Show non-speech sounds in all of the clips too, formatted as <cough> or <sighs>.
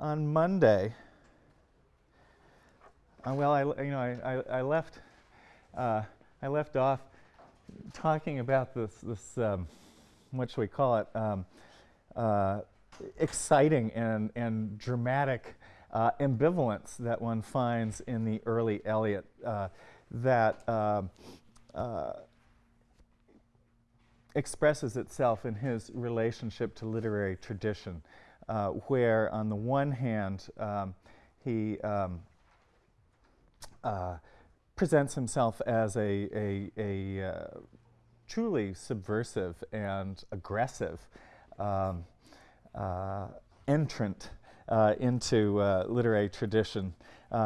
on Monday, uh, well, I, you know, I, I, I left, uh, I left off talking about this, this um, what should we call it, um, uh, exciting and, and dramatic uh, ambivalence that one finds in the early Eliot uh, that uh, expresses itself in his relationship to literary tradition, uh, where on the one hand um, he um, uh, presents himself as a, a, a uh, truly subversive and aggressive um, uh, entrant uh, into uh, literary tradition,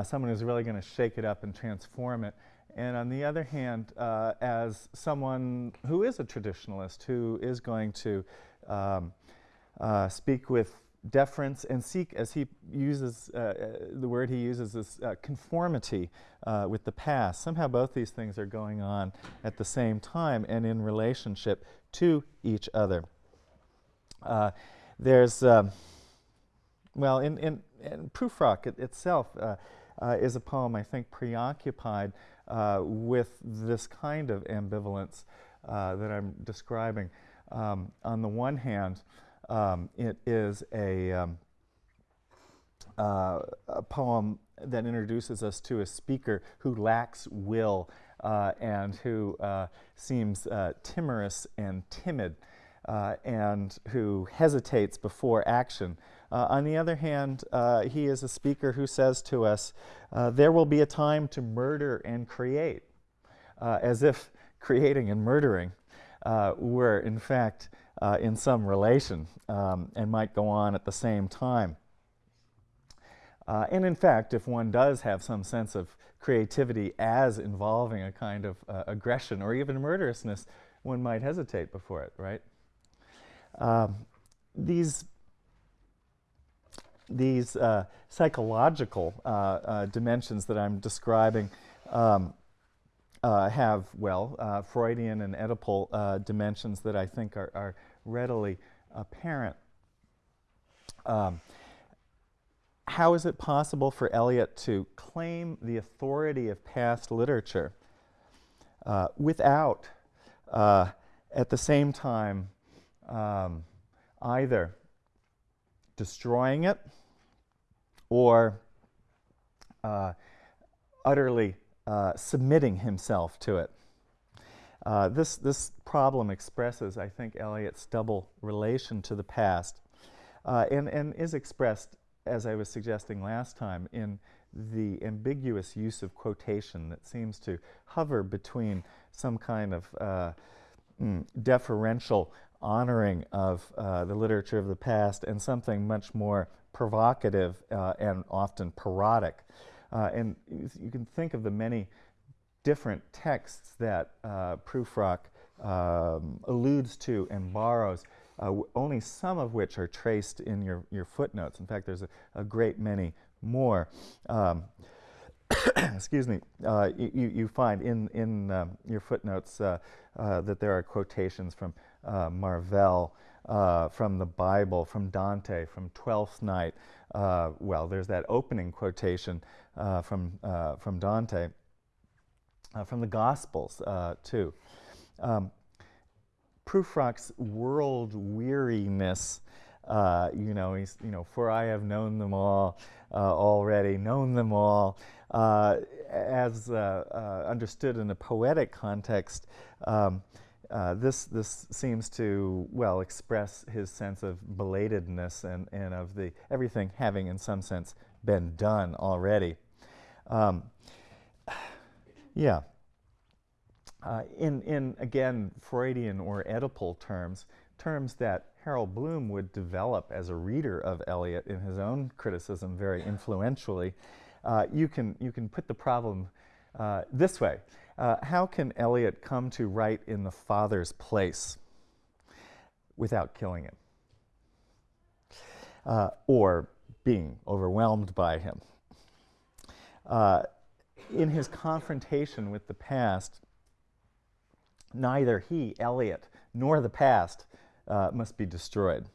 someone who's really going to shake it up and transform it. And on the other hand, as someone who is a traditionalist, who is going to um, uh, speak with deference and seek, as he uses, uh, uh the word he uses is uh, conformity uh, with the past. Somehow both these things are going on at the same time and in relationship to each other. there's, um, well, in, in, in Prufrock it itself is a poem, I think, preoccupied uh, with this kind of ambivalence uh, that I'm describing. Um, on the one hand, um, it is a, um, uh, a, poem that introduces us to a speaker who lacks will uh, and who uh, seems uh, timorous and timid and who hesitates before action. Uh, on the other hand, uh, he is a speaker who says to us, uh, there will be a time to murder and create, uh, as if creating and murdering uh, were in fact uh, in some relation um, and might go on at the same time. and in fact, if one does have some sense of creativity as involving a kind of aggression or even murderousness, one might hesitate before it, right? Um, these these uh, psychological uh, uh, dimensions that I'm describing um, uh, have, well, uh, Freudian and Oedipal uh, dimensions that I think are, are readily apparent. Um, how is it possible for Eliot to claim the authority of past literature without, at the same time, um, either destroying it or uh, utterly uh, submitting himself to it. Uh, this, this problem expresses, I think, Eliot's double relation to the past uh, and, and is expressed, as I was suggesting last time, in the ambiguous use of quotation that seems to hover between some kind of uh, mm, deferential honoring of uh, the literature of the past and something much more provocative uh, and often parodic. Uh, and you can think of the many different texts that uh, Prufrock um, alludes to and borrows, uh, only some of which are traced in your, your footnotes. In fact, there's a, a great many more. Um, <coughs> excuse me, uh, you, you find in, in um, your footnotes uh, uh, that there are quotations from uh, Marvell, uh, from the Bible, from Dante, from Twelfth Night. Uh, well, there's that opening quotation uh, from, uh, from Dante, uh, from the Gospels too. Um, Prufrock's world weariness, you know, he's, you know, for I have known them all already, known them all, as understood in a poetic context, um, uh, this, this seems to, well, express his sense of belatedness and, and of the everything having, in some sense, been done already. Um, <sighs> yeah. Uh, in, in, again, Freudian or Oedipal terms, terms that Harold Bloom would develop as a reader of Eliot in his own criticism very influentially, uh, you, can, you can put the problem uh, this way. Uh, how can Eliot come to write in the Father's place without killing him? Uh, or being overwhelmed by him? Uh, in his confrontation with the past, neither he, Eliot, nor the past uh, must be destroyed,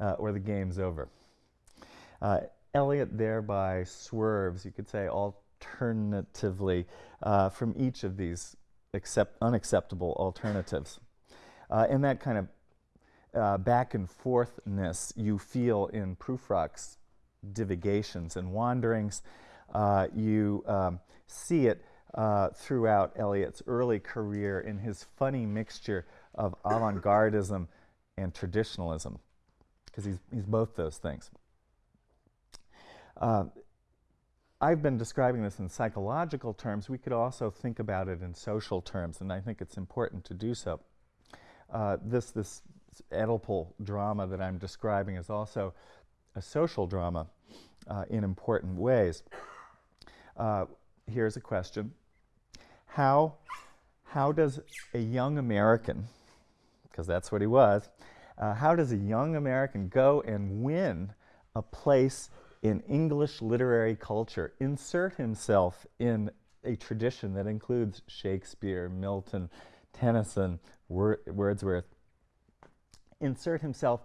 uh, or the game's over. Uh, Eliot thereby swerves, you could say, alternatively uh, from each of these accept unacceptable alternatives. Uh, and that kind of uh, back and forthness you feel in Prufrock's divagations and wanderings. Uh, you um, see it uh, throughout Eliot's early career in his funny mixture of avant-gardism and traditionalism, because he's, he's both those things. I've been describing this in psychological terms. We could also think about it in social terms, and I think it's important to do so. Uh, this, this Oedipal drama that I'm describing is also a social drama uh, in important ways. Uh, here's a question. How, how does a young American, because that's what he was, uh, how does a young American go and win a place in English literary culture, insert himself in a tradition that includes Shakespeare, Milton, Tennyson, Wor Wordsworth, insert himself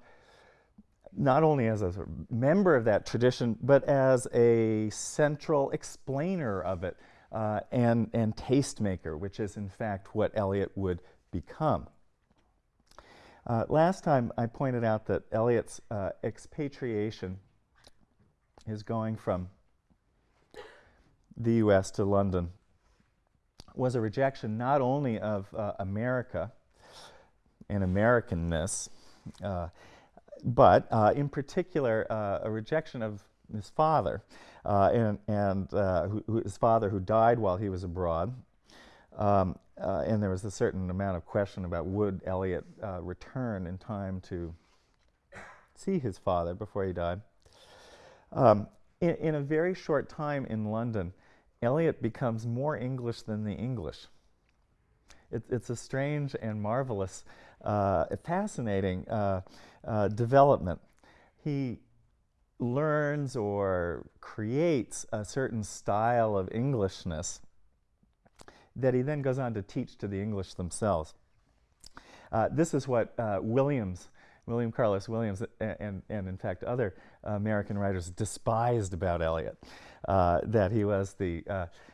not only as a member of that tradition, but as a central explainer of it uh, and, and tastemaker, which is in fact what Eliot would become. Uh, last time I pointed out that Eliot's uh, expatriation is going from the U.S. to London was a rejection not only of uh, America and Americanness, uh, but uh, in particular, uh, a rejection of his father, uh, and, and uh, who, who his father who died while he was abroad. Um, and there was a certain amount of question about would Eliot return in time to see his father before he died. Um, in, in, a very short time in London, Eliot becomes more English than the English. It, it's a strange and marvelous uh, fascinating uh, uh, development. He learns or creates a certain style of Englishness that he then goes on to teach to the English themselves. Uh, this is what uh, Williams, William Carlos Williams, and, and, and in fact other American writers despised about Eliot, uh, that he was the,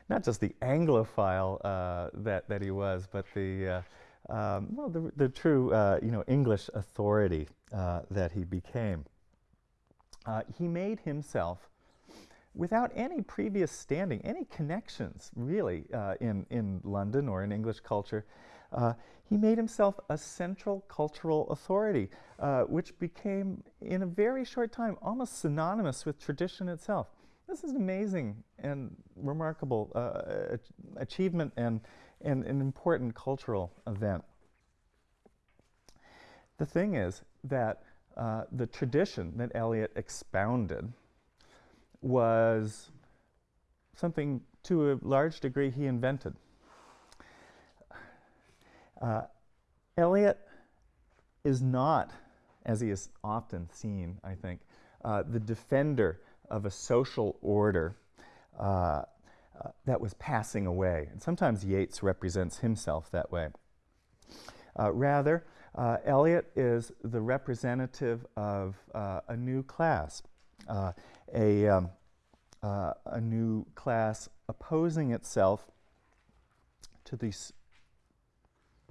not just the Anglophile that, that he was, but the um, well, the, the true, uh, you know, English authority uh, that he became. Uh, he made himself without any previous standing, any connections really uh, in, in London or in English culture. Uh, he made himself a central cultural authority, uh, which became, in a very short time, almost synonymous with tradition itself. This is an amazing and remarkable achievement and and an important cultural event. The thing is that uh, the tradition that Eliot expounded was something to a large degree he invented. Uh, Eliot is not, as he is often seen, I think, uh, the defender of a social order uh, uh, that was passing away. And sometimes Yeats represents himself that way. Uh, rather, uh, Eliot is the representative of a new class, a, um, uh, a new class opposing itself to the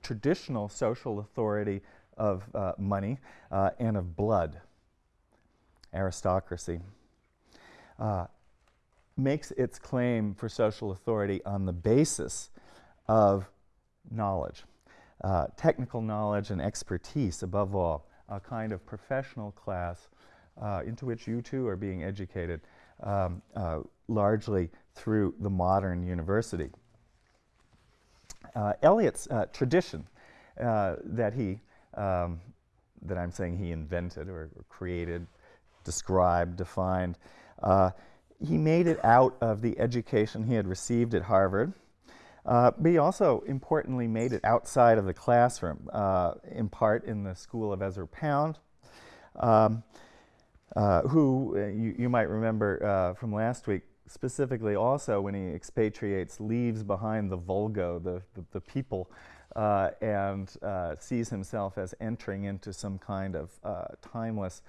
traditional social authority of money and of blood, aristocracy. Makes its claim for social authority on the basis of knowledge, uh, technical knowledge and expertise above all, a kind of professional class uh, into which you too are being educated um, uh, largely through the modern university. Uh, Eliot's uh, tradition uh, that he, um, that I'm saying he invented or, or created, described, defined, he made it out of the education he had received at Harvard. Uh, but he also importantly made it outside of the classroom, uh, in part in the school of Ezra Pound, um, uh, who uh, you, you, might remember uh, from last week, specifically also when he expatriates, leaves behind the vulgo, the, the, the people, uh, and sees himself as entering into some kind of timeless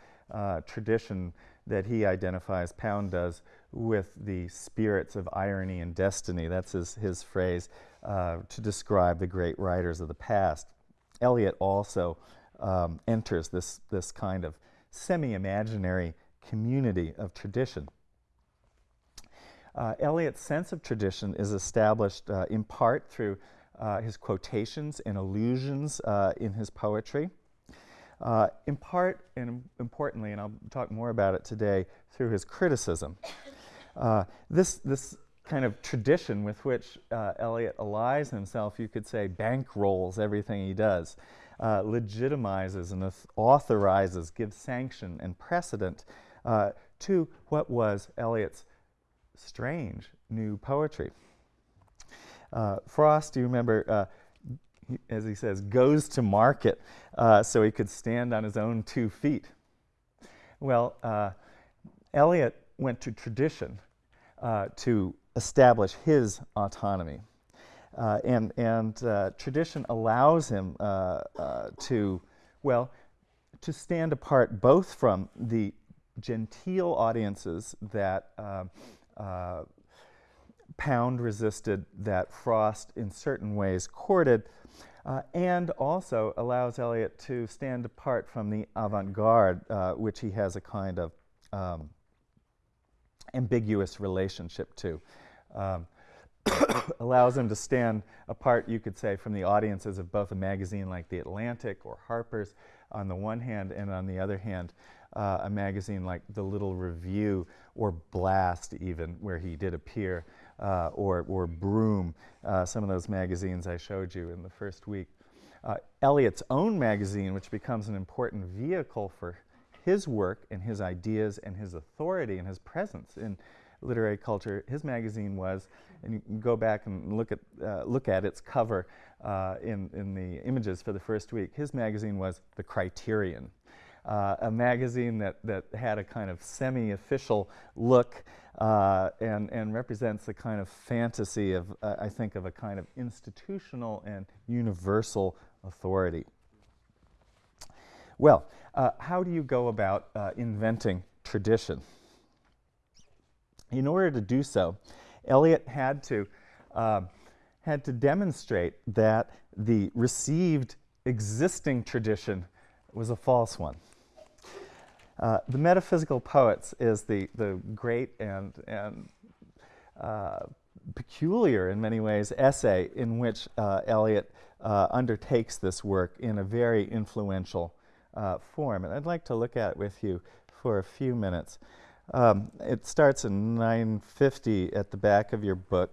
tradition that he identifies, Pound does, with the spirits of irony and destiny. That's his, his phrase uh, to describe the great writers of the past. Eliot also um, enters this, this kind of semi imaginary community of tradition. Uh, Eliot's sense of tradition is established uh, in part through uh, his quotations and allusions uh, in his poetry. Uh, in part, and importantly, and I'll talk more about it today, through his criticism. Uh, this, this kind of tradition with which Eliot allies himself, you could say, bankrolls everything he does, uh, legitimizes and authorizes, gives sanction and precedent uh, to what was Eliot's strange new poetry. Uh, Frost, you remember, as he says, goes to market uh, so he could stand on his own two feet. Well, uh, Eliot went to tradition uh, to establish his autonomy. Uh, and and uh, tradition allows him uh, to, well, to stand apart both from the genteel audiences that Pound resisted, that Frost in certain ways courted, uh, and also allows Eliot to stand apart from the avant-garde, uh, which he has a kind of um, ambiguous relationship to. Um, <coughs> allows him to stand apart, you could say, from the audiences of both a magazine like The Atlantic or Harper's on the one hand, and on the other hand, uh, a magazine like The Little Review or Blast, even, where he did appear uh, or, or Broom, uh, some of those magazines I showed you in the first week. Uh, Eliot's own magazine, which becomes an important vehicle for his work and his ideas and his authority and his presence in literary culture. His magazine was, and you can go back and look at, uh, look at its cover uh, in, in the images for the first week. His magazine was The Criterion. Uh, a magazine that, that had a kind of semi-official look uh, and, and represents a kind of fantasy of, uh, I think, of a kind of institutional and universal authority. Well, uh, how do you go about uh, inventing tradition? In order to do so, Eliot had to, uh, had to demonstrate that the received existing tradition was a false one. Uh, the Metaphysical Poets is the, the great and, and uh, peculiar, in many ways, essay in which uh, Eliot uh, undertakes this work in a very influential uh, form. And I'd like to look at it with you for a few minutes. Um, it starts in 950 at the back of your book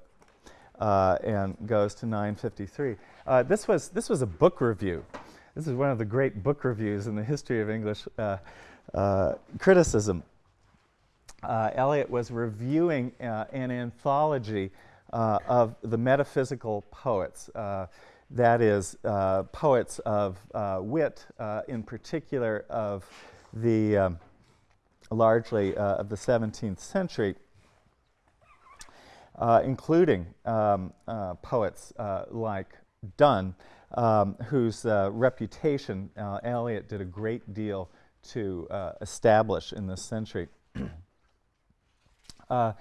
and goes to 953. this, was, this was a book review. This is one of the great book reviews in the history of English uh, criticism. Uh, Eliot was reviewing uh, an anthology uh, of the metaphysical poets. Uh, that is, poets of wit, in particular of the um, largely of the 17th century, including um, poets like Donne, um, whose reputation Eliot did a great deal to uh, establish in this century. <clears throat> uh,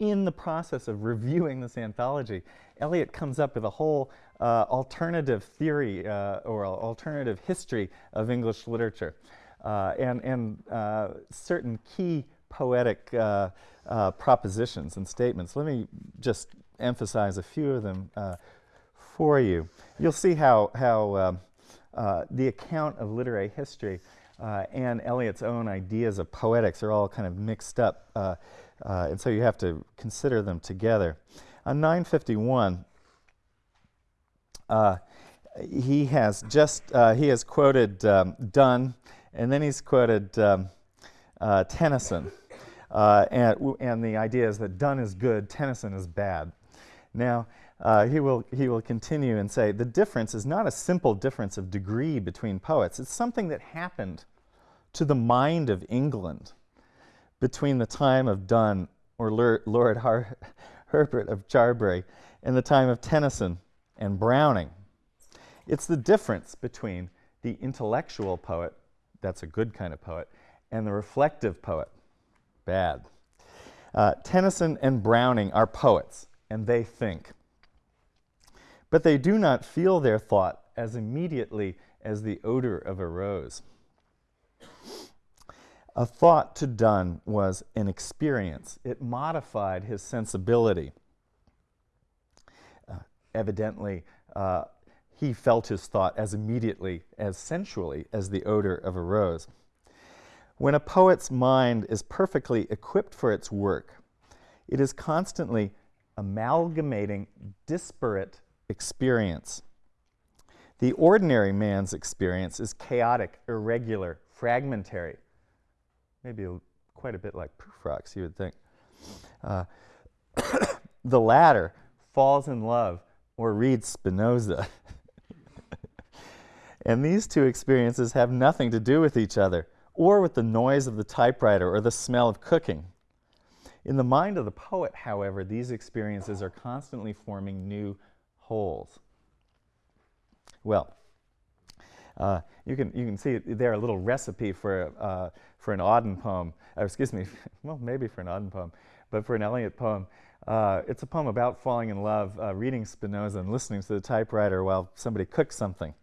in the process of reviewing this anthology, Eliot comes up with a whole uh, alternative theory uh, or alternative history of English literature uh, and, and uh, certain key poetic propositions and statements. Let me just emphasize a few of them for you. You'll see how, how um, uh, the account of literary history uh, and Eliot's own ideas of poetics are all kind of mixed up, uh, uh and so you have to consider them together. On 951, uh, he has just he has quoted um, Donne, and then he's quoted um, Tennyson, and, and the idea is that Donne is good, Tennyson is bad. Now, uh, he, will, he will continue and say, the difference is not a simple difference of degree between poets. It's something that happened to the mind of England between the time of Donne or Lord Har Herbert of Cherbury and the time of Tennyson and Browning. It's the difference between the intellectual poet, that's a good kind of poet, and the reflective poet. Bad. Uh, Tennyson and Browning are poets, and they think. But they do not feel their thought as immediately as the odor of a rose. A thought to Donne was an experience. It modified his sensibility. Uh, evidently, uh, he felt his thought as immediately, as sensually as the odor of a rose. When a poet's mind is perfectly equipped for its work, it is constantly amalgamating disparate experience. The ordinary man's experience is chaotic, irregular, fragmentary. Maybe a, quite a bit like Prufrock's, you would think. Uh, <coughs> the latter falls in love or reads Spinoza. <laughs> and these two experiences have nothing to do with each other or with the noise of the typewriter or the smell of cooking. In the mind of the poet, however, these experiences are constantly forming new wholes. Well, uh, you, can, you can see there a little recipe for, uh, for an Auden poem, uh, excuse me, <laughs> well, maybe for an Auden poem, but for an Eliot poem. Uh, it's a poem about falling in love, uh, reading Spinoza and listening to the typewriter while somebody cooks something.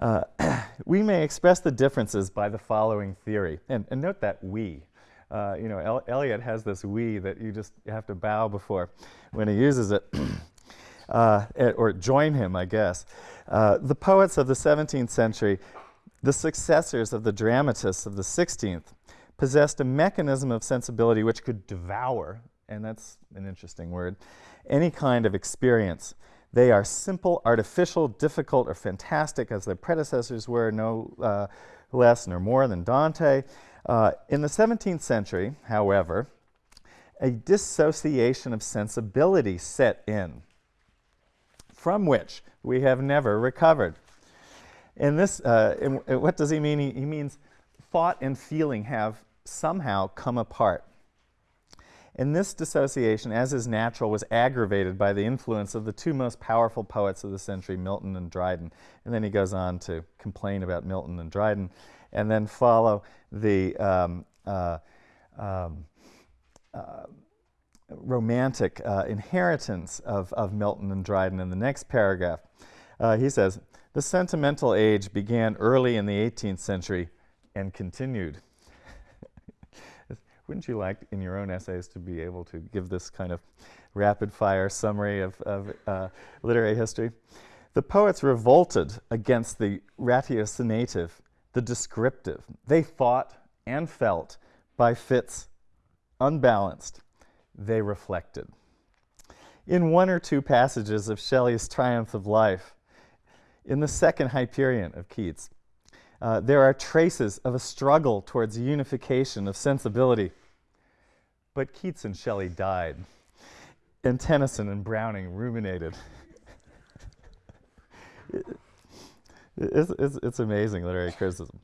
Uh, <clears throat> we may express the differences by the following theory, and, and note that we. Uh, you know, El Eliot has this we that you just have to bow before when he uses it, <clears throat> uh, or join him, I guess. Uh, the poets of the 17th century, the successors of the dramatists of the 16th, possessed a mechanism of sensibility which could devour, and that's an interesting word, any kind of experience. They are simple, artificial, difficult, or fantastic, as their predecessors were, no uh, less nor more than Dante. Uh, in the 17th century, however, a dissociation of sensibility set in, from which we have never recovered. In this, uh, what does he mean? He, he means thought and feeling have somehow come apart. And this dissociation, as is natural, was aggravated by the influence of the two most powerful poets of the century, Milton and Dryden. And then he goes on to complain about Milton and Dryden, and then follow the um, uh, um, uh, romantic uh, inheritance of, of Milton and Dryden in the next paragraph. Uh, he says, the sentimental age began early in the 18th century and continued wouldn't you like in your own essays to be able to give this kind of rapid fire summary of, of uh, literary history? The poets revolted against the ratiocinative, the descriptive. They thought and felt by fits unbalanced. They reflected. In one or two passages of Shelley's Triumph of Life, in the second Hyperion of Keats, uh, there are traces of a struggle towards unification of sensibility but Keats and Shelley died, and Tennyson and Browning ruminated. <laughs> it's, it's, it's, amazing literary criticism.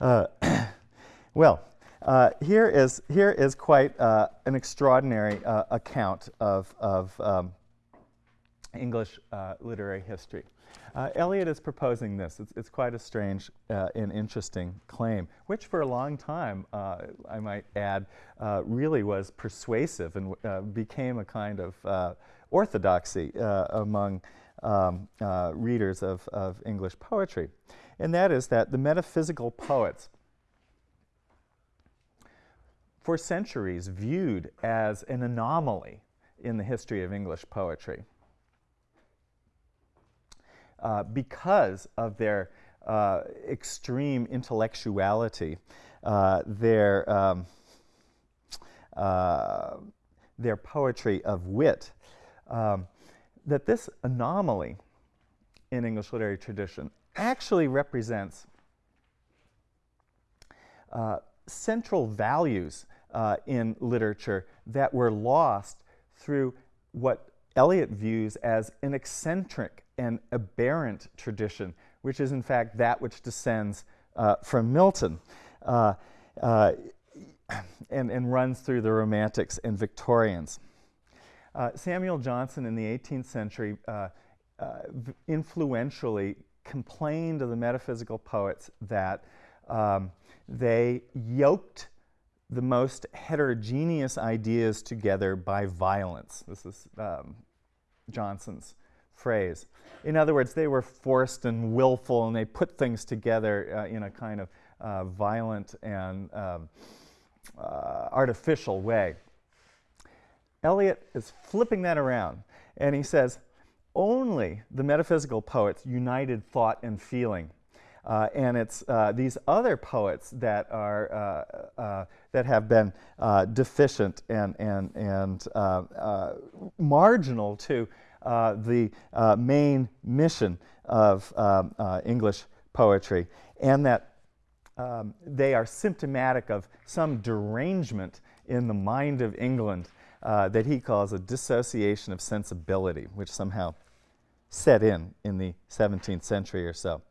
Uh, <coughs> well, uh, here, is, here is quite uh, an extraordinary uh, account of, of um, English uh, literary history. Uh, Eliot is proposing this. It's, it's quite a strange uh, and interesting claim, which for a long time, uh, I might add, uh, really was persuasive and uh, became a kind of uh, orthodoxy among um, readers of, of English poetry. And that is that the metaphysical poets, for centuries viewed as an anomaly in the history of English poetry uh, because of their uh, extreme intellectuality, uh, their, um, uh, their poetry of wit, um, that this anomaly in English literary tradition actually represents uh, central values uh, in literature that were lost through what Eliot views as an eccentric and aberrant tradition, which is in fact that which descends uh, from Milton uh, uh, and, and runs through the Romantics and Victorians. Uh, Samuel Johnson in the 18th century uh, uh, influentially complained of the metaphysical poets that um, they yoked the most heterogeneous ideas together by violence. This is um, Johnson's phrase. In other words, they were forced and willful, and they put things together uh, in a kind of uh, violent and um, uh, artificial way. Eliot is flipping that around, and he says, only the metaphysical poets united thought and feeling. Uh, and it's uh, these other poets that are uh, that have been deficient and and and marginal to the main mission of um, English poetry, and that um, they are symptomatic of some derangement in the mind of England uh, that he calls a dissociation of sensibility, which somehow set in in the 17th century or so.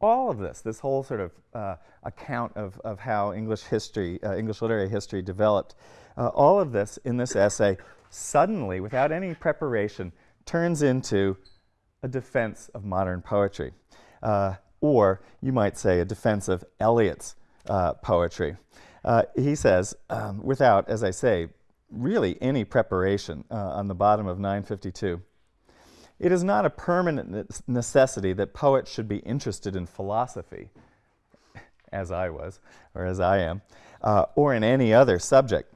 All of this, this whole sort of uh, account of, of how English history, uh, English literary history developed, uh, all of this in this essay suddenly, without any preparation, turns into a defense of modern poetry. Uh, or you might say a defense of Eliot's uh, poetry. Uh, he says, um, without, as I say, really any preparation uh, on the bottom of 952, it is not a permanent necessity that poets should be interested in philosophy, <laughs> as I was, or as I am, uh, or in any other subject.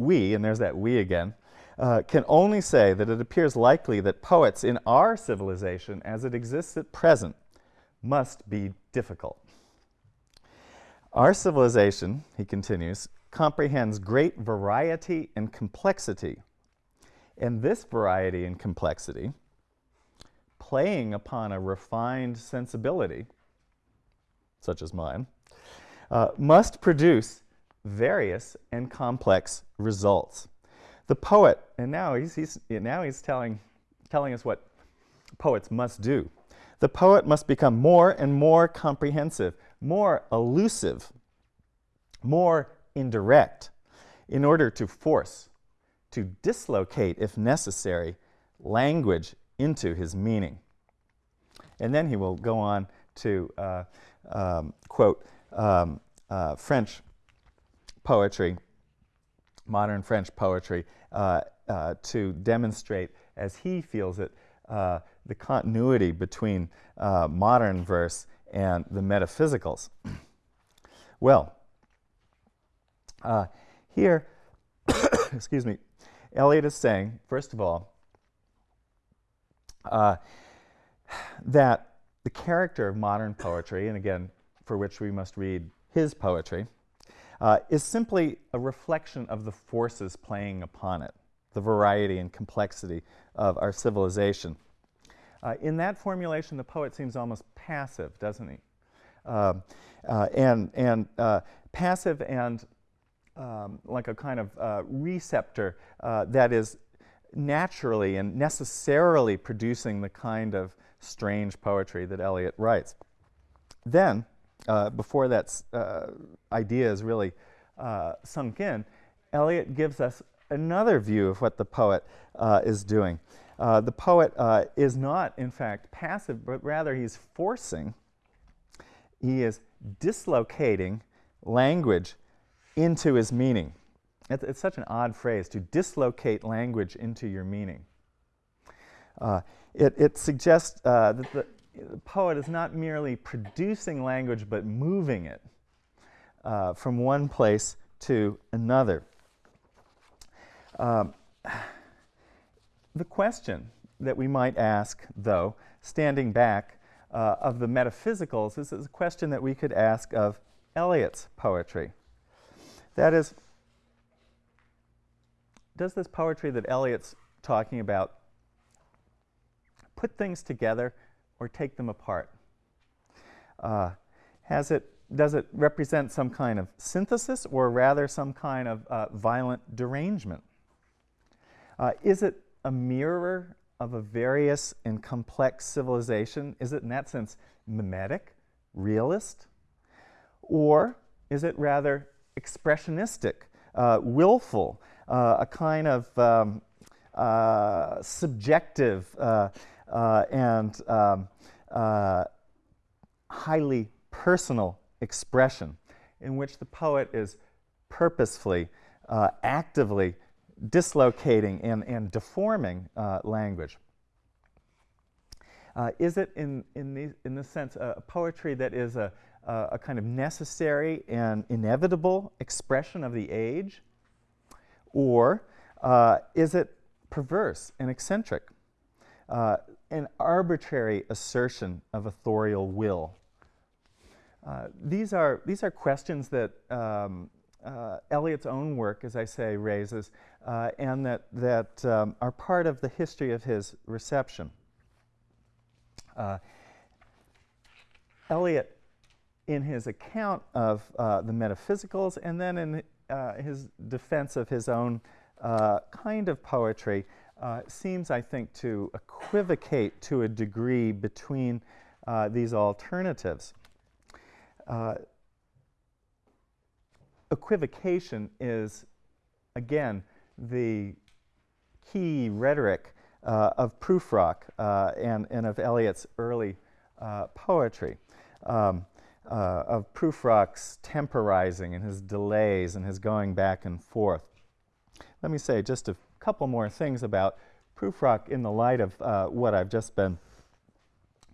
We, and there's that we again, uh, can only say that it appears likely that poets in our civilization, as it exists at present, must be difficult. Our civilization, he continues, comprehends great variety and complexity. And this variety and complexity, playing upon a refined sensibility, such as mine, uh, must produce various and complex results. The poet, and now he's, he's, now he's telling, telling us what poets must do. The poet must become more and more comprehensive, more elusive, more indirect, in order to force, to dislocate, if necessary, language into his meaning. And then he will go on to uh, um, quote um, uh, French poetry, modern French poetry, uh, uh to demonstrate, as he feels it, uh, the continuity between uh, modern verse and the metaphysicals. <clears throat> well, uh, here, <coughs> excuse me, Eliot is saying, first of all, uh, that the character of modern poetry, and again, for which we must read his poetry, uh, is simply a reflection of the forces playing upon it, the variety and complexity of our civilization. Uh, in that formulation, the poet seems almost passive, doesn't he? Uh, uh, and and uh, passive and um, like a kind of uh, receptor uh, that is naturally and necessarily producing the kind of strange poetry that Eliot writes. Then, before that idea is really sunk in, Eliot gives us another view of what the poet is doing. Uh, the poet uh, is not, in fact, passive, but rather he's forcing, he is dislocating language into his meaning. It's, it's such an odd phrase, to dislocate language into your meaning. Uh, it, it, suggests uh, that the, the, poet is not merely producing language, but moving it uh, from one place to another. Um, the question that we might ask, though, standing back uh, of the metaphysicals, is a question that we could ask of Eliot's poetry. That is, does this poetry that Eliot's talking about put things together or take them apart? Uh, has it, does it represent some kind of synthesis or rather some kind of uh, violent derangement? Uh, is it a mirror of a various and complex civilization? Is it in that sense mimetic, realist? Or is it rather expressionistic, uh, willful, uh, a kind of um, uh, subjective and um, uh, highly personal expression in which the poet is purposefully, uh, actively dislocating and, and deforming uh, language. Uh, is it, in, in, the, in the sense, a poetry that is a, a, a kind of necessary and inevitable expression of the age? Or uh, is it perverse and eccentric? Uh, an arbitrary assertion of authorial will. Uh, these, are, these are questions that um, uh, Eliot's own work, as I say, raises, uh, and that, that um, are part of the history of his reception. Uh, Eliot, in his account of uh, the metaphysicals, and then in his defense of his own kind of poetry, uh, seems, I think, to equivocate to a degree between uh, these alternatives. Uh, equivocation is, again, the key rhetoric uh, of Prufrock uh, and, and of Eliot's early uh, poetry. Um, of Prufrock's temporizing and his delays and his going back and forth. Let me say just a couple more things about Prufrock in the light of uh, what I've just been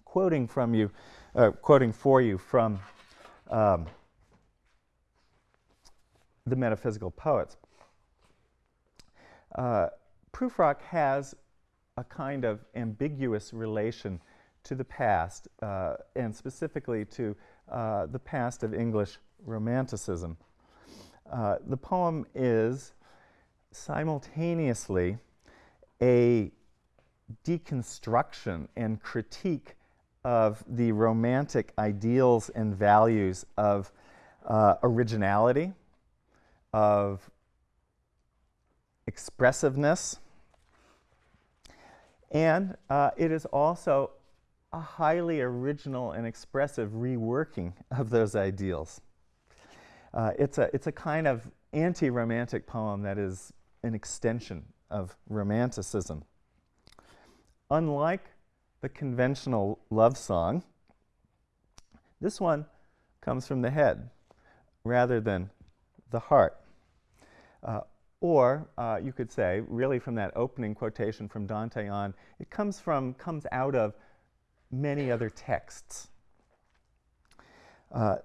quoting from you, uh, quoting for you from um, the metaphysical poets. Uh, Prufrock has a kind of ambiguous relation to the past, uh, and specifically to uh, the past of English Romanticism. Uh, the poem is simultaneously a deconstruction and critique of the romantic ideals and values of uh, originality, of expressiveness, and uh, it is also a highly original and expressive reworking of those ideals. Uh, it's, a, it's a kind of anti-romantic poem that is an extension of Romanticism. Unlike the conventional love song, this one comes from the head rather than the heart. Uh, or uh, you could say, really from that opening quotation from Dante on, it comes from, comes out of many other texts. Uh,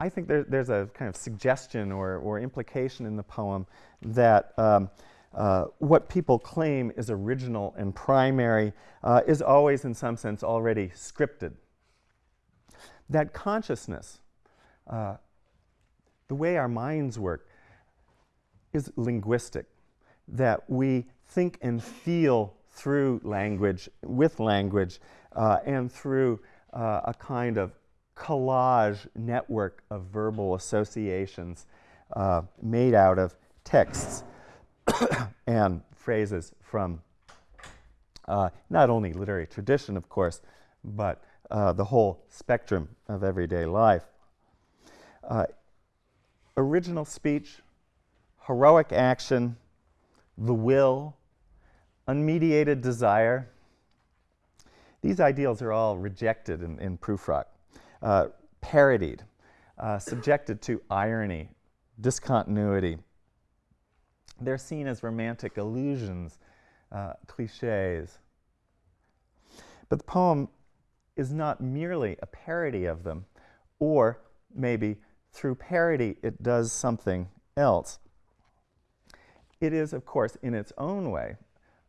I think there, there's a kind of suggestion or, or implication in the poem that um, uh, what people claim is original and primary uh, is always, in some sense, already scripted. That consciousness, uh, the way our minds work, is linguistic, that we think and feel through language, with language, uh, and through uh, a kind of collage network of verbal associations uh, made out of texts <coughs> and phrases from uh, not only literary tradition, of course, but uh, the whole spectrum of everyday life. Uh, original speech, heroic action, the will, unmediated desire, these ideals are all rejected in, in Prufrock uh, parodied, uh, subjected to irony, discontinuity. They're seen as romantic illusions, uh, cliches. But the poem is not merely a parody of them, or maybe through parody it does something else. It is, of course, in its own way,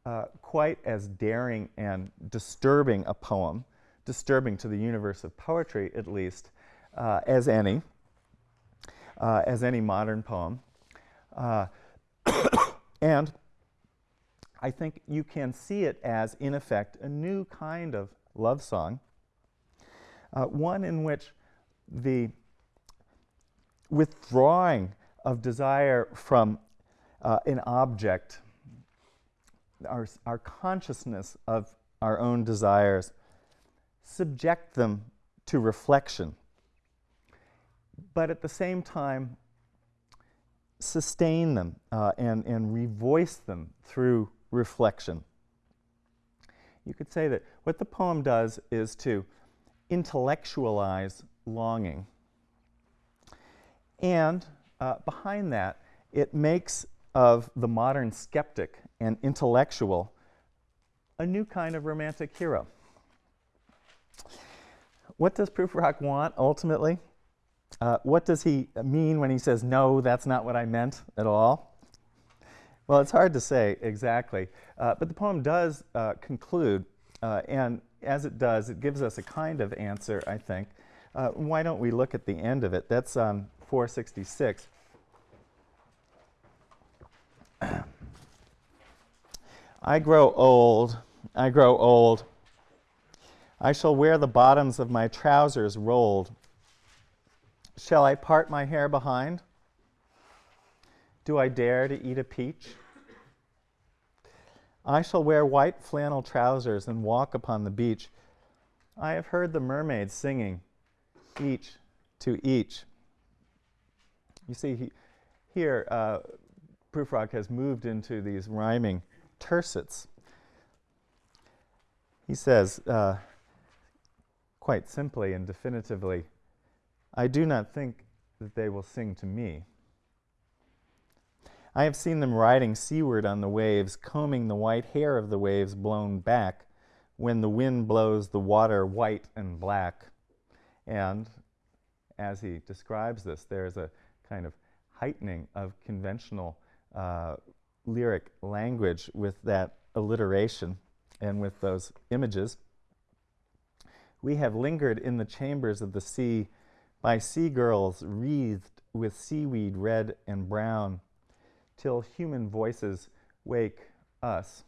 uh, quite as daring and disturbing a poem disturbing to the universe of poetry, at least, uh, as any, uh, as any modern poem. Uh, <coughs> and I think you can see it as, in effect, a new kind of love song, uh, one in which the withdrawing of desire from uh, an object, our, our consciousness of our own desires, subject them to reflection, but at the same time sustain them uh, and, and revoice them through reflection. You could say that what the poem does is to intellectualize longing. And uh, behind that, it makes of the modern skeptic and intellectual a new kind of romantic hero. What does Prufrock want ultimately? Uh, what does he mean when he says, no, that's not what I meant at all? Well, it's hard to say exactly, uh, but the poem does uh, conclude, uh, and as it does, it gives us a kind of answer, I think. Uh, why don't we look at the end of it? That's um, 466. <clears throat> I grow old, I grow old. I shall wear the bottoms of my trousers rolled. Shall I part my hair behind? Do I dare to eat a peach? I shall wear white flannel trousers and walk upon the beach. I have heard the mermaids singing, each to each. You see, he, here, uh, Prufrock has moved into these rhyming tercets. He says, uh, quite simply and definitively, I do not think that they will sing to me. I have seen them riding seaward on the waves, combing the white hair of the waves blown back when the wind blows the water white and black. And as he describes this, there's a kind of heightening of conventional uh, lyric language with that alliteration and with those images. We have lingered in the chambers of the sea by sea girls wreathed with seaweed red and brown till human voices wake us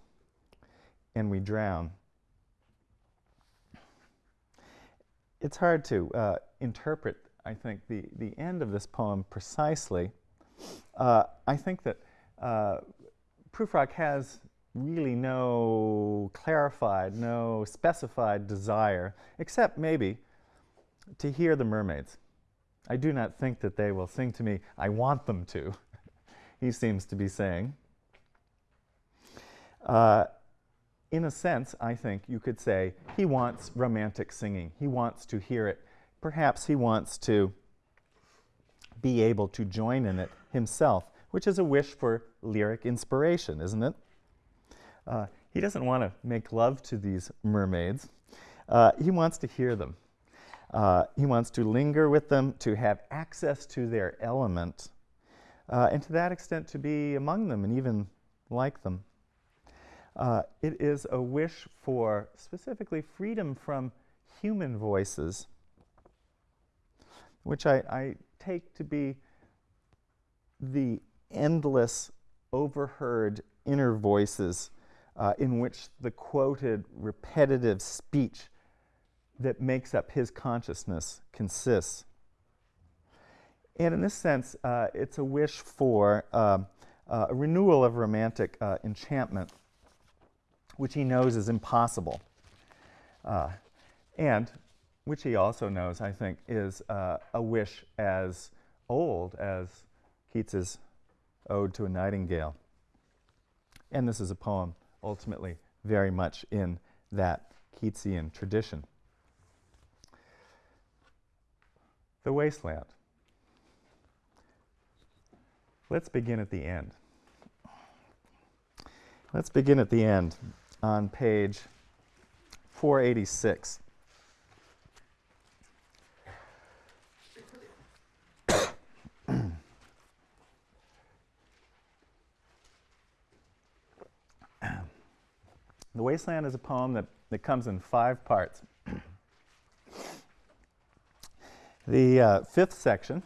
and we drown. It's hard to uh, interpret, I think, the, the end of this poem precisely. Uh, I think that uh, Prufrock has really no clarified, no specified desire, except maybe to hear the mermaids. I do not think that they will sing to me, I want them to, <laughs> he seems to be saying. Uh, in a sense, I think you could say he wants romantic singing. He wants to hear it. Perhaps he wants to be able to join in it himself, which is a wish for lyric inspiration, isn't it? Uh, he doesn't want to make love to these mermaids. Uh, he wants to hear them. Uh, he wants to linger with them, to have access to their element, uh, and to that extent to be among them and even like them. Uh, it is a wish for specifically freedom from human voices, which I, I take to be the endless, overheard inner voices uh, in which the quoted repetitive speech that makes up his consciousness consists. And in this sense, uh, it's a wish for uh, uh, a renewal of romantic uh, enchantment, which he knows is impossible. Uh, and which he also knows, I think, is uh, a wish as old as Keats's Ode to a Nightingale. And this is a poem ultimately very much in that Keatsian tradition. The Wasteland. Let's begin at the end. Let's begin at the end on page 486. The Wasteland is a poem that, that comes in five parts. <clears throat> the uh, fifth section,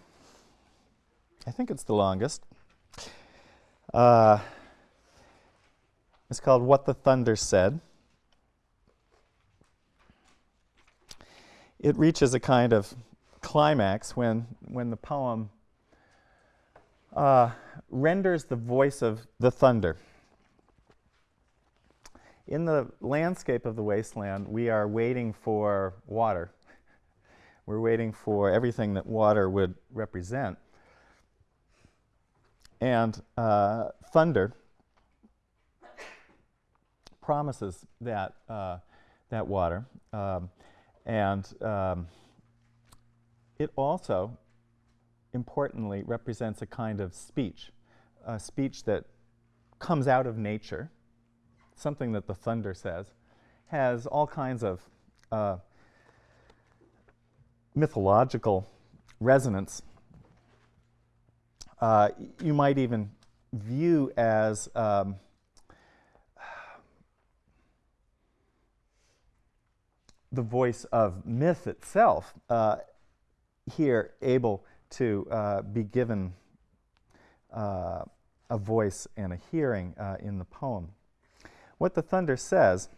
I think it's the longest, uh, it's called What the Thunder Said. It reaches a kind of climax when, when the poem uh, renders the voice of the thunder in the landscape of the wasteland, we are waiting for water. <laughs> We're waiting for everything that water would represent. And uh, thunder promises that, uh, that water. Um, And um, it also, importantly, represents a kind of speech, a speech that comes out of nature, something that the thunder says, has all kinds of uh, mythological resonance. Uh, you might even view as um, the voice of myth itself uh, here able to uh, be given uh, a voice and a hearing uh, in the poem. What the thunder says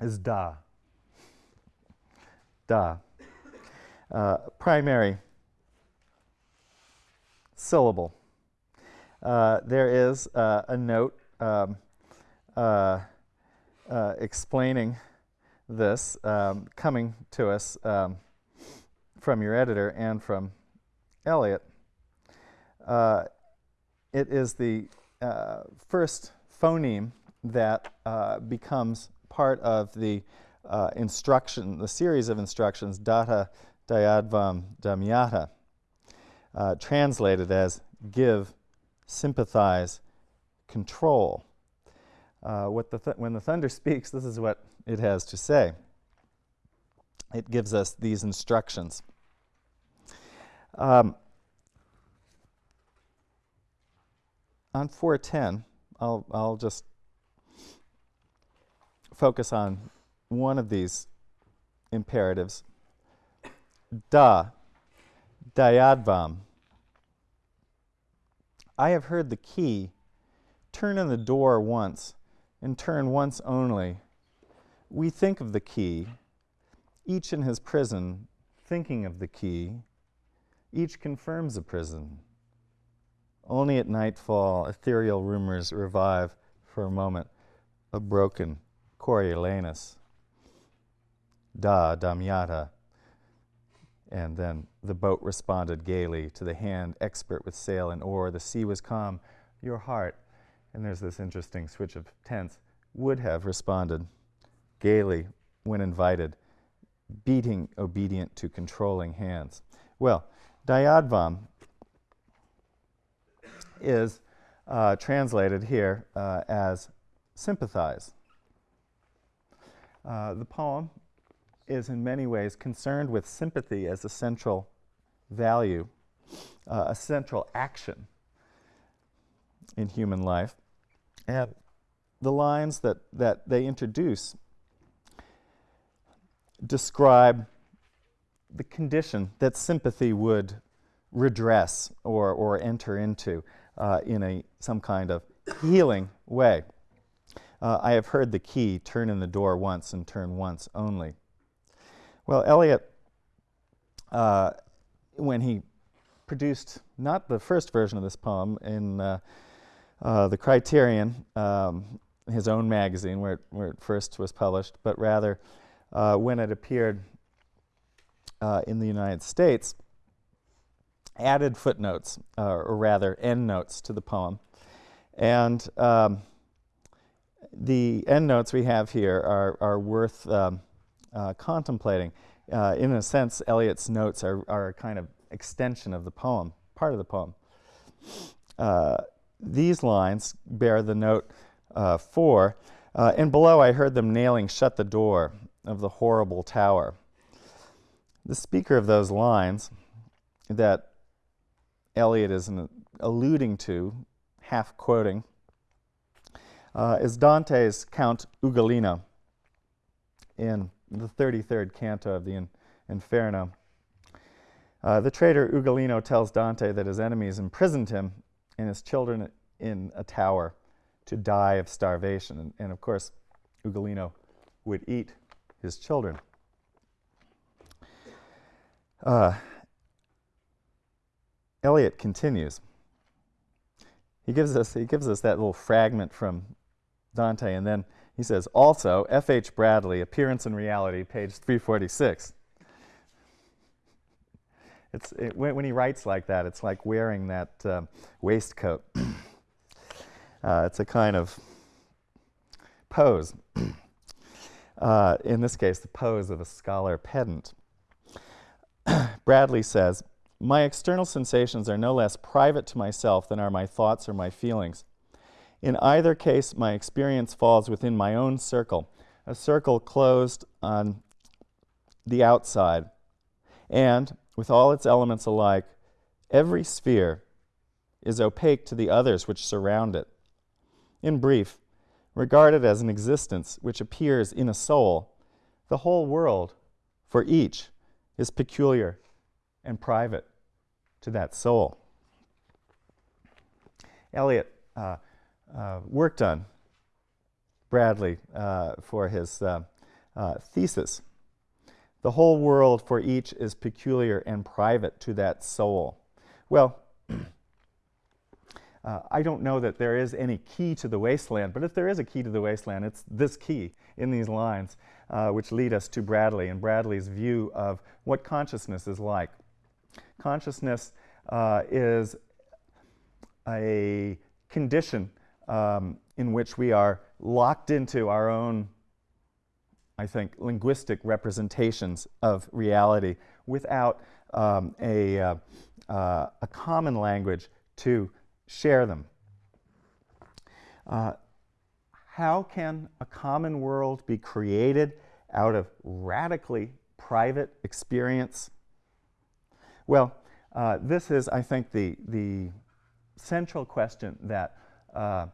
is da. Da. Uh, primary syllable. Uh, there is a note um, explaining this um, coming to us um, from your editor and from Eliot. Uh, it is the uh, first phoneme that uh, becomes part of the uh, instruction, the series of instructions, datta dayadvam damyata, uh, translated as give, sympathize, control. Uh, what the th when the thunder <laughs> speaks, this is what it has to say. It gives us these instructions. Um, on 410, I'll, I'll just focus on one of these imperatives. Da, dayadvam. I have heard the key turn in the door once, and turn once only, we think of the key, each in his prison, thinking of the key, each confirms a prison. Only at nightfall, ethereal rumors revive for a moment a broken Coriolanus. Da, Damyata. And then the boat responded gaily to the hand expert with sail and oar. The sea was calm. Your heart, and there's this interesting switch of tense, would have responded gaily when invited, beating obedient to controlling hands. Well, Dayadvam is uh, translated here uh, as sympathize. Uh, the poem is in many ways concerned with sympathy as a central value, uh, a central action in human life. And the lines that, that they introduce describe the condition that sympathy would redress or, or enter into uh, in a, some kind of healing way. Uh, I have heard the key turn in the door once and turn once only. Well, Eliot, uh, when he produced not the first version of this poem in uh, uh, the Criterion, um, his own magazine where it, where it first was published, but rather uh, when it appeared in the United States, added footnotes, uh, or rather endnotes to the poem. And um, the endnotes we have here are, are worth um, uh, contemplating. Uh, in a sense, Eliot's notes are, are a kind of extension of the poem, part of the poem. Uh, these lines bear the note uh, 4, and below I heard them nailing shut the door of the horrible tower. The speaker of those lines that Eliot is alluding to, half quoting, uh, is Dante's Count Ugolino in the 33rd canto of the in Inferno. Uh, the traitor Ugolino tells Dante that his enemies imprisoned him and his children in a tower to die of starvation. And, and of course, Ugolino would eat his children. Uh, Eliot continues. He gives us he gives us that little fragment from Dante, and then he says, also F. H. Bradley, Appearance and Reality, page 346. It's it, when, when, he writes like that, it's like wearing that um, waistcoat. <clears throat> uh, it's a kind of pose. <clears throat> uh, in this case, the pose of a scholar pedant. <clears throat> Bradley says, My external sensations are no less private to myself than are my thoughts or my feelings. In either case, my experience falls within my own circle, a circle closed on the outside, and, with all its elements alike, every sphere is opaque to the others which surround it. In brief, regarded as an existence which appears in a soul, the whole world, for each, is peculiar and private to that soul. Eliot uh, uh, worked on Bradley uh, for his uh, uh, thesis. The whole world for each is peculiar and private to that soul. Well, <clears throat> uh, I don't know that there is any key to the wasteland, but if there is a key to the wasteland, it's this key in these lines, which lead us to Bradley and Bradley's view of what consciousness is like. Consciousness uh, is a condition um, in which we are locked into our own, I think, linguistic representations of reality without um, a, uh, uh, a common language to share them. Uh, how can a common world be created out of radically private experience? Well, uh, this is, I think, the, the central question that uh,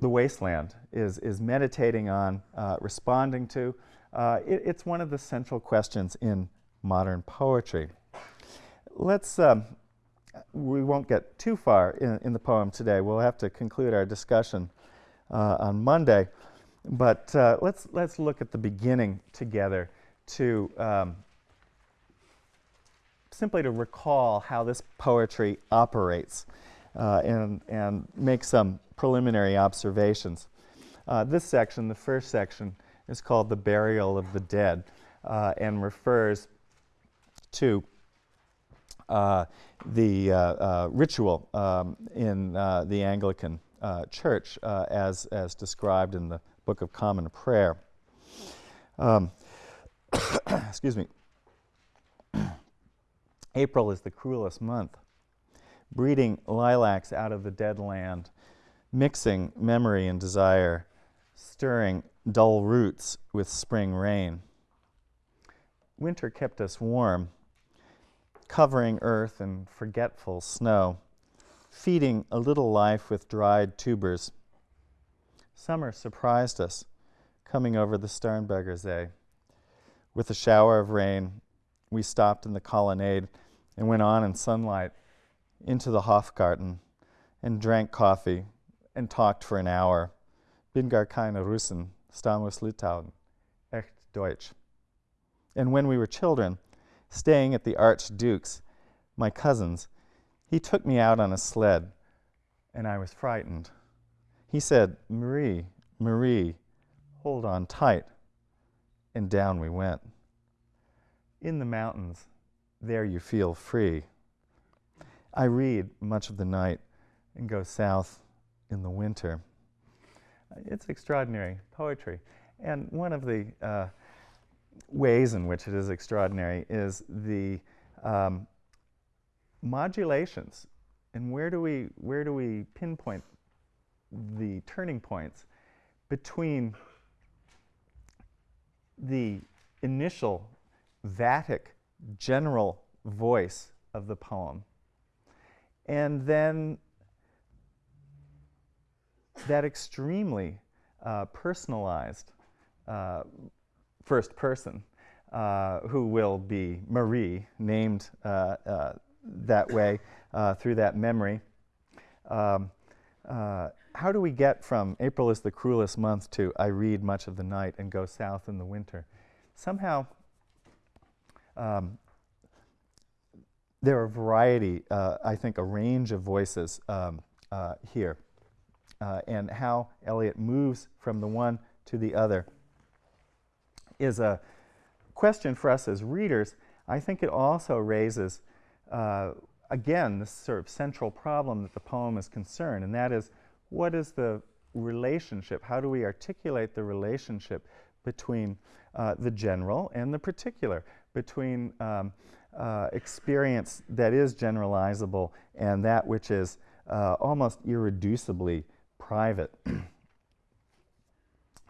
the wasteland is, is meditating on, uh, responding to. Uh, it, it's one of the central questions in modern poetry. Let's um, we won't get too far in, in, the poem today. We'll have to conclude our discussion uh, on Monday. But uh, let's, let's look at the beginning together to um, simply to recall how this poetry operates uh, and, and make some preliminary observations. Uh, this section, the first section, is called The Burial of the Dead uh, and refers to uh, the uh, uh, ritual um, in the Anglican Church as, as described in the Book of Common Prayer. Um, <coughs> excuse me. April is the cruelest month, breeding lilacs out of the dead land, mixing memory and desire, stirring dull roots with spring rain. Winter kept us warm, covering earth in forgetful snow, feeding a little life with dried tubers. Summer surprised us, coming over the Starnberger See. With a shower of rain, we stopped in the colonnade and went on in sunlight into the Hofgarten and drank coffee and talked for an hour. Bin gar keine Russen, stamus Litauen, echt Deutsch. And when we were children, staying at the Archduke's, my cousin's, he took me out on a sled, and I was frightened. He said, Marie, Marie, hold on tight. And down we went. In the mountains, there you feel free. I read much of the night and go south in the winter. It's extraordinary poetry. And one of the uh, ways in which it is extraordinary is the um, modulations. And where do we where do we pinpoint the turning points between the initial Vatic general voice of the poem and then that extremely uh, personalized uh, first person uh, who will be Marie, named uh, uh, that way uh, through that memory. Um, how do we get from April is the cruelest month to I read much of the night and go south in the winter? Somehow, um, there are a variety, uh, I think a range of voices um, uh, here, uh, and how Eliot moves from the one to the other is a question for us as readers. I think it also raises, uh, again, this sort of central problem that the poem is concerned, and that is what is the relationship? How do we articulate the relationship between uh, the general and the particular, between um, uh, experience that is generalizable and that which is uh, almost irreducibly private? <clears throat>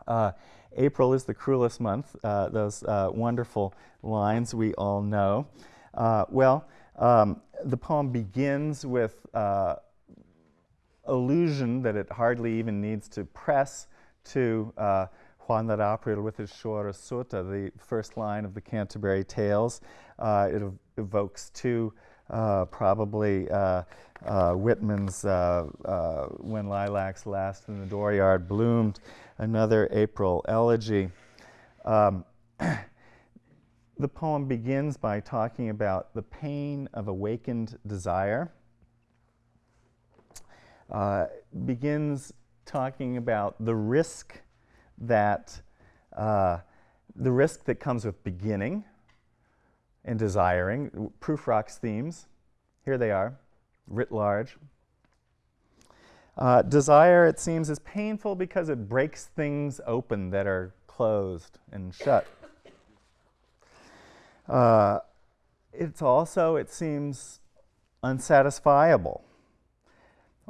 Uh, April is the cruelest month, uh, those uh, wonderful lines we all know. well, um, the poem begins with illusion that it hardly even needs to press to uh, Juan de April with his Chora Sutta, the first line of the Canterbury Tales. Uh, it ev evokes two, uh, probably uh, uh, Whitman's uh, When Lilacs Last in the Dooryard Bloomed, another April elegy. Um, <clears throat> the poem begins by talking about the pain of awakened desire begins talking about the risk that uh, the risk that comes with beginning and desiring. Prufrock's themes, here they are, writ large. Uh, desire, it seems, is painful because it breaks things open that are closed and shut. Uh, it's also, it seems, unsatisfiable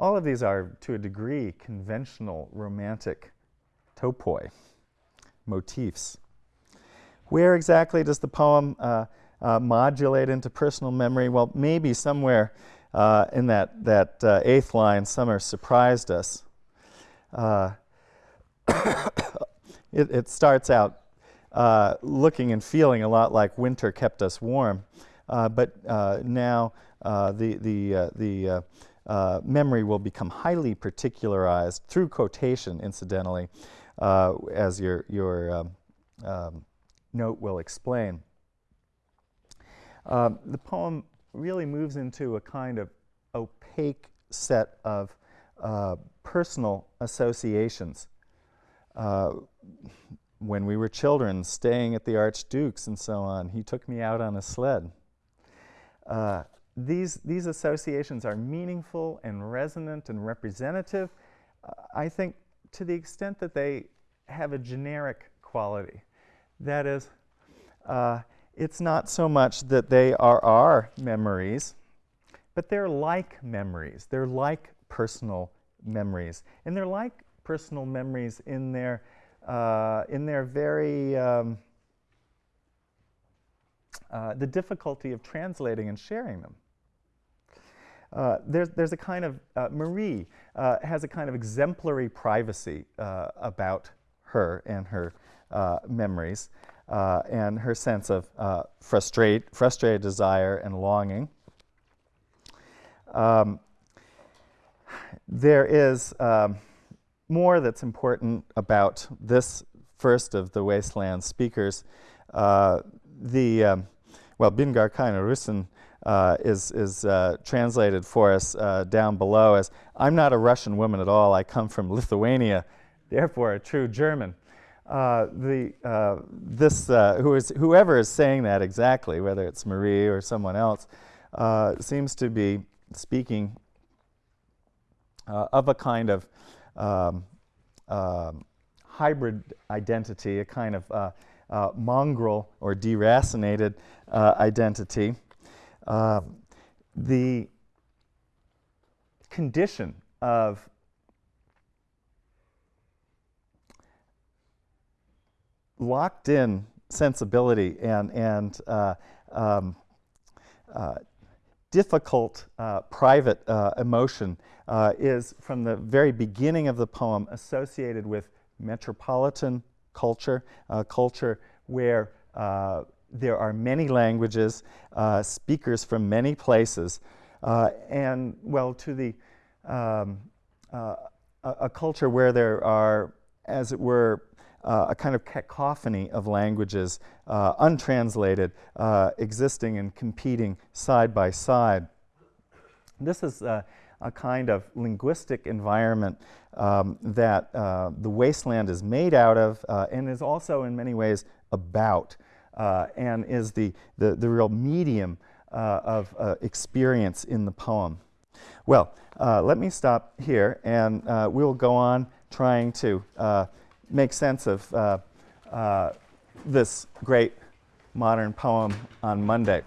all of these are, to a degree, conventional romantic topoi, motifs. Where exactly does the poem uh, uh, modulate into personal memory? Well, maybe somewhere uh, in that, that uh, eighth line, summer surprised us. Uh, <coughs> it, it, starts out uh, looking and feeling a lot like winter kept us warm, but now the, the, the uh, memory will become highly particularized through quotation, incidentally, uh, as your, your um, um, note will explain. Uh, the poem really moves into a kind of opaque set of uh, personal associations. Uh, when we were children, staying at the Archduke's and so on, he took me out on a sled. These, these associations are meaningful and resonant and representative, uh, I think to the extent that they have a generic quality. That is, uh, it's not so much that they are our memories, but they're like memories. They're like personal memories. And they're like personal memories in their, uh, in their very um, uh, the difficulty of translating and sharing them. Uh, there's, there's a kind of, uh, Marie uh, has a kind of exemplary privacy uh, about her and her uh, memories and her sense of frustrate, frustrated desire and longing. Um, there is um, more that's important about this first of the Wasteland speakers. The, um, well, Bin gar keine Russen uh, is, is uh, translated for us uh, down below as, I'm not a Russian woman at all, I come from Lithuania, therefore a true German. Uh, the, uh, this, uh, who is, whoever is saying that exactly, whether it's Marie or someone else, seems to be speaking of a kind of um, um, hybrid identity, a kind of mongrel or deracinated identity. Um, the condition of locked in sensibility and, and uh, um, uh, difficult uh, private uh, emotion uh, is from the very beginning of the poem associated with metropolitan culture, a culture where there are many languages, uh, speakers from many places, uh, and, well, to the, um, uh, a, a, culture where there are, as it were, uh, a kind of cacophony of languages, uh, untranslated, uh, existing and competing side by side. This is a kind of linguistic environment um, that the wasteland is made out of and is also in many ways about uh, and is the, the, the real medium uh, of uh, experience in the poem. Well, uh, let me stop here and uh, we'll go on trying to uh, make sense of uh, uh, this great modern poem on Monday.